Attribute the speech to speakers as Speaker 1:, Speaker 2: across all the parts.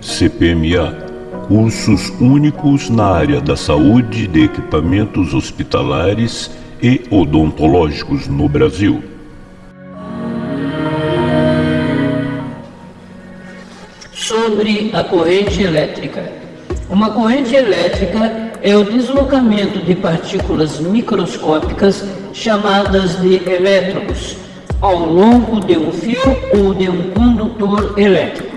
Speaker 1: CPMA, cursos únicos na área da saúde de equipamentos hospitalares e odontológicos no Brasil.
Speaker 2: Sobre a corrente elétrica. Uma corrente elétrica é o deslocamento de partículas microscópicas chamadas de elétrons ao longo de um fio ou de um condutor elétrico.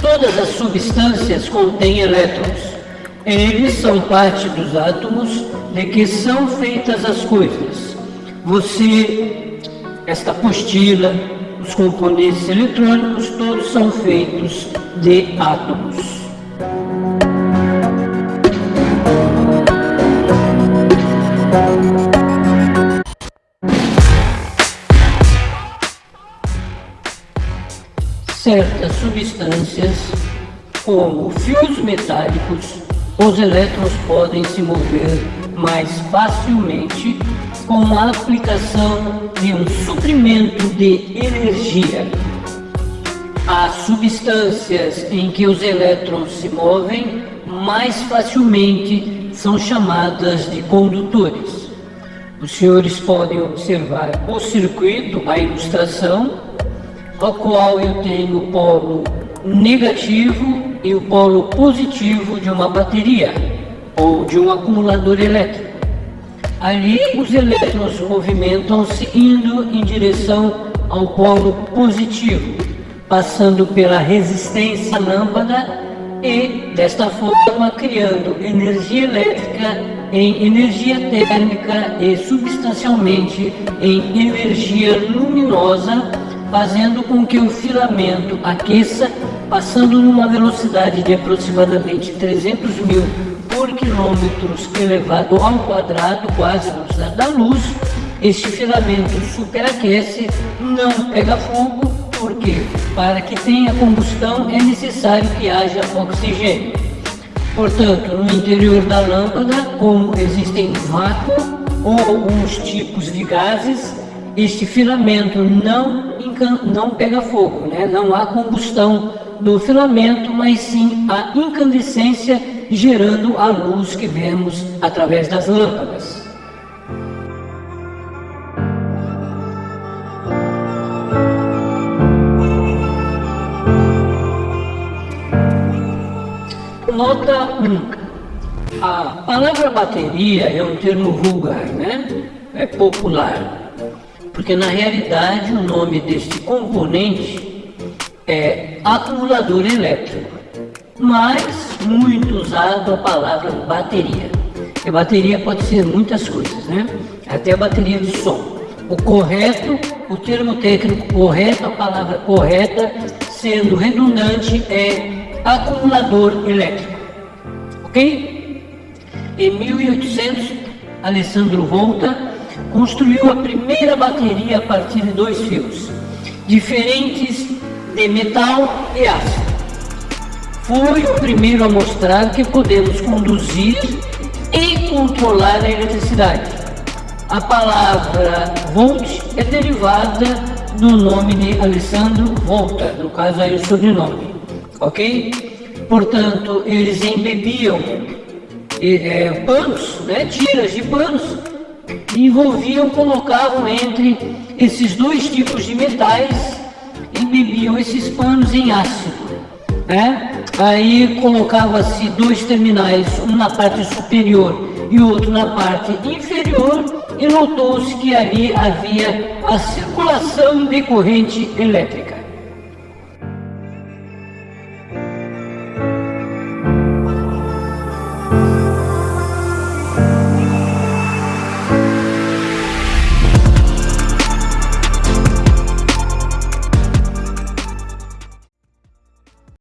Speaker 2: Todas as substâncias contêm elétrons. Eles são parte dos átomos de que são feitas as coisas. Você, esta apostila, os componentes eletrônicos, todos são feitos de átomos. Certas substâncias, como fios metálicos, os elétrons podem se mover mais facilmente com a aplicação de um suprimento de energia. Há substâncias em que os elétrons se movem mais facilmente são chamadas de condutores. Os senhores podem observar o circuito, a ilustração, ao qual eu tenho o polo negativo e o polo positivo de uma bateria ou de um acumulador elétrico. Ali os elétrons movimentam-se indo em direção ao polo positivo, passando pela resistência lâmpada e, desta forma, criando energia elétrica em energia térmica e substancialmente em energia luminosa fazendo com que o filamento aqueça, passando numa velocidade de aproximadamente 300 mil por quilômetros elevado ao quadrado, quase a velocidade da luz, este filamento superaquece, não pega fogo, porque para que tenha combustão é necessário que haja oxigênio. Portanto, no interior da lâmpada, como existem vácuo ou alguns tipos de gases, este filamento não, não pega fogo, né? não há combustão do filamento, mas sim a incandescência gerando a luz que vemos através das lâmpadas. Nota 1. A palavra bateria é um termo vulgar, né? É popular porque na realidade o nome deste componente é acumulador elétrico, mas muito usado a palavra bateria. E bateria pode ser muitas coisas, né? Até a bateria de som. O correto, o termo técnico correto, a palavra correta, sendo redundante, é acumulador elétrico. Ok? Em 1800, Alessandro Volta construiu a primeira bateria a partir de dois fios, diferentes de metal e aço. Foi o primeiro a mostrar que podemos conduzir e controlar a eletricidade. A palavra volt é derivada do nome de Alessandro Volta, no caso aí o sobrenome, ok? Portanto, eles embebiam é, panos, né, tiras de panos, envolviam, colocavam entre esses dois tipos de metais e bebiam esses panos em ácido. Né? Aí colocava-se dois terminais, um na parte superior e outro na parte inferior, e notou-se que ali havia a circulação de corrente elétrica.